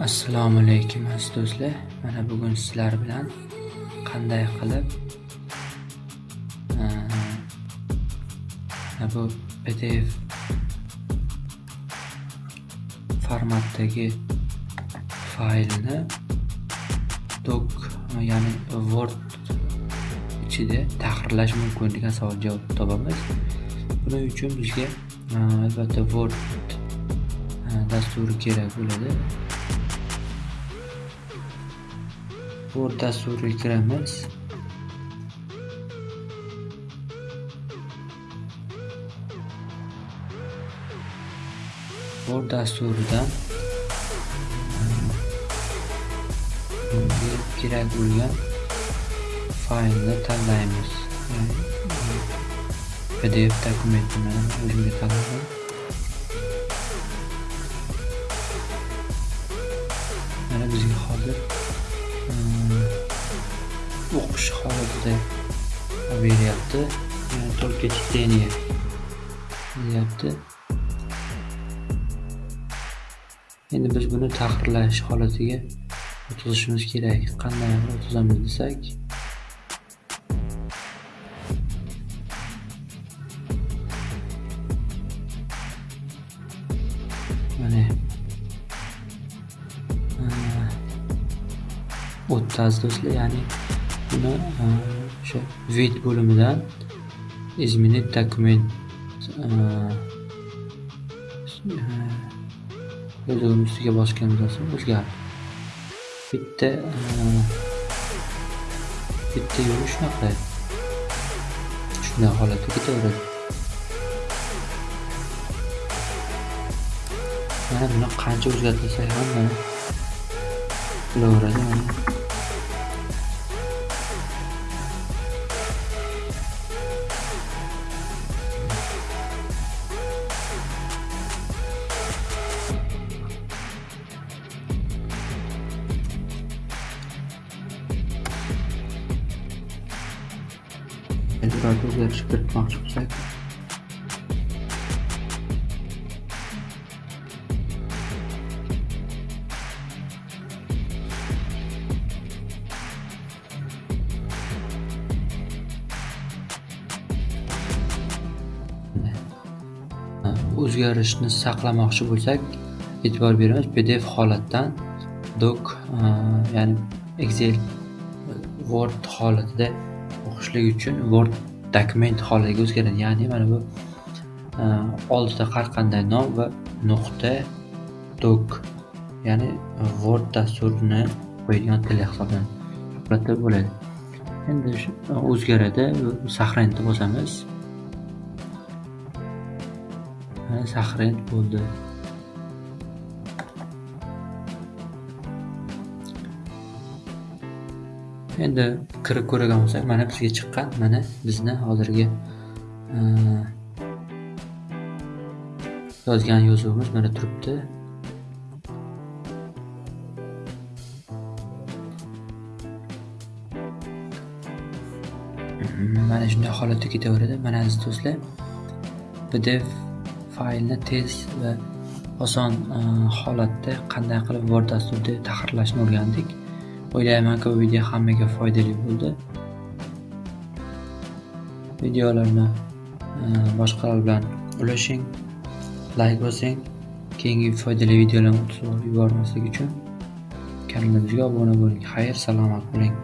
assalomu alaykum aziz do'stlar. Mana bugun sizlar bilan qanday qilib bu pdf formatdagi faylni doc ya'ni word ichida tahrirlash mumkin degan savol javob topamiz. Buning uchun bizga albatta word dasturi kerak bo'ladi. Word dasturiga kiramiz. Word dasturidan kerak bo'lgan faylni tanlaymiz. PDF dokumentini o'zimga tanladim. Mana bizga hozir o'qish holatida beryapti только чтение deyapti endi biz buni tahrirlash holatiga o'tkazishimiz kerak. Qanday o'tkazamiz desak. Mana. O'tkazdi do'stlar ya'ni buni o'sha vid bo'limidan изменить dokument yozuvni ustiga bosganimizdan so'ng o'zgardi. Bitta bitta yo'li shunaqa. Shunday holatda ketaveradi. Mana buni qancha o'zgartirsak ham mana. Bo'laveradi mana o'zgarish kiritmoqchi bo'lsak. O'zgarishni saqlamoqchi bo'lsak e'tibor beramiz pdf holatdan doc ya'ni excel word holatida o'qishlik uchun word dokument holatiga o'zgaradi ya'ni mana bu oltita oldida har qanday nom va nuqta doc ya'ni word dasturini qo'yadigan til hisoblanadi holatda bo'ladi. Endi e, o'zgaradi. Saqlanishni bosamiz e, saqlanib bo'ldi. Endi kirib ko'rgan bo'lsak mana bizga chiqqan mana bizni hozirgi e, yozgan yozuvimiz mana turibdi. Mana shunday holatda ketaveradi. Mana aziz do'stlar pdf faylni tez va oson e, holatda qanday qilib word dasturida tahrirlashni o'rgandik. O'ylaymanki bu video hammaga foydali bo'ldi. Videolarni e, boshqalar bilan ulashing, layk bosing, keyingi foydali videolarni o'tib yubormaslik uchun kanalimizga obuna bo'ling. Xayr, salomat bo'ling.